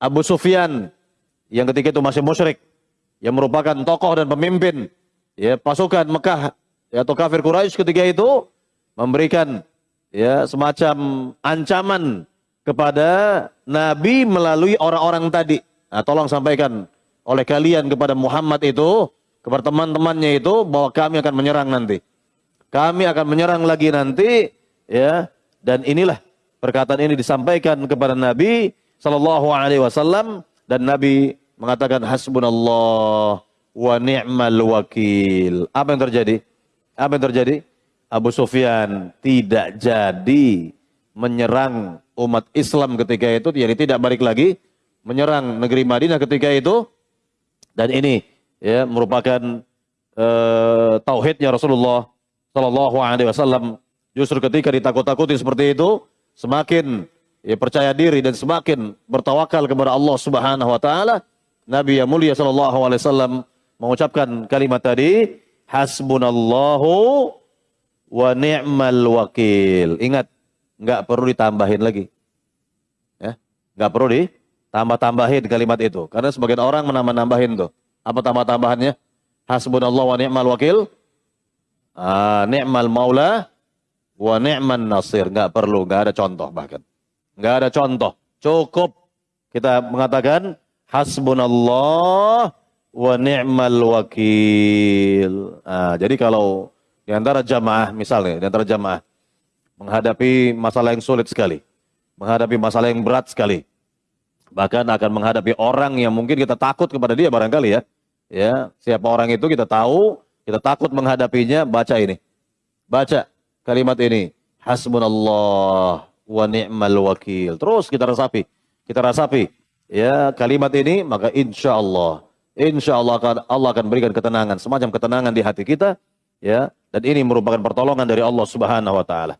Abu Sufyan yang ketika itu masih musyrik yang merupakan tokoh dan pemimpin ya pasukan Mekah ya, atau kafir Quraisy ketika itu memberikan ya semacam ancaman kepada Nabi melalui orang-orang tadi. Nah, tolong sampaikan oleh kalian kepada Muhammad itu, kepada teman-temannya itu bahwa kami akan menyerang nanti. Kami akan menyerang lagi nanti ya dan inilah perkataan ini disampaikan kepada Nabi sallallahu alaihi wasallam dan Nabi mengatakan hasbunallah wa ni'mal wakil. Apa yang terjadi? Apa yang terjadi? Abu Sufyan tidak jadi menyerang umat Islam ketika itu, jadi tidak balik lagi menyerang negeri Madinah ketika itu. Dan ini ya merupakan uh, tauhidnya Rasulullah Shallallahu Alaihi Wasallam. Justru ketika ditakut-takuti seperti itu, semakin ya, percaya diri dan semakin bertawakal kepada Allah Subhanahu Wa Taala. Nabi yang mulia Shallallahu Alaihi Wasallam mengucapkan kalimat tadi, Hasbunallahu wa ni'mal wakil. Ingat, nggak perlu ditambahin lagi. Ya, nggak perlu ditambah-tambahin kalimat itu. Karena sebagian orang menambah-nambahin tuh. Apa tambah-tambahannya? Hasbunallahu wa ni'mal wakil. Ah, ni'mal maula wa ni'man nasir. Nggak perlu, nggak ada contoh bahkan. Nggak ada contoh. Cukup kita mengatakan hasbunallah wa ni'mal wakil. Ah, jadi kalau di antara jamaah misalnya, di antara jamaah menghadapi masalah yang sulit sekali, menghadapi masalah yang berat sekali, bahkan akan menghadapi orang yang mungkin kita takut kepada dia barangkali ya. Ya, siapa orang itu kita tahu, kita takut menghadapinya, baca ini. Baca kalimat ini. Hasbunallah wa ni'mal wakil. Terus kita rasapi. Kita rasapi. Ya, kalimat ini maka insya Allah. Insya Allah akan, Allah akan berikan ketenangan. Semacam ketenangan di hati kita. Ya, dan ini merupakan pertolongan dari Allah subhanahu wa ta'ala.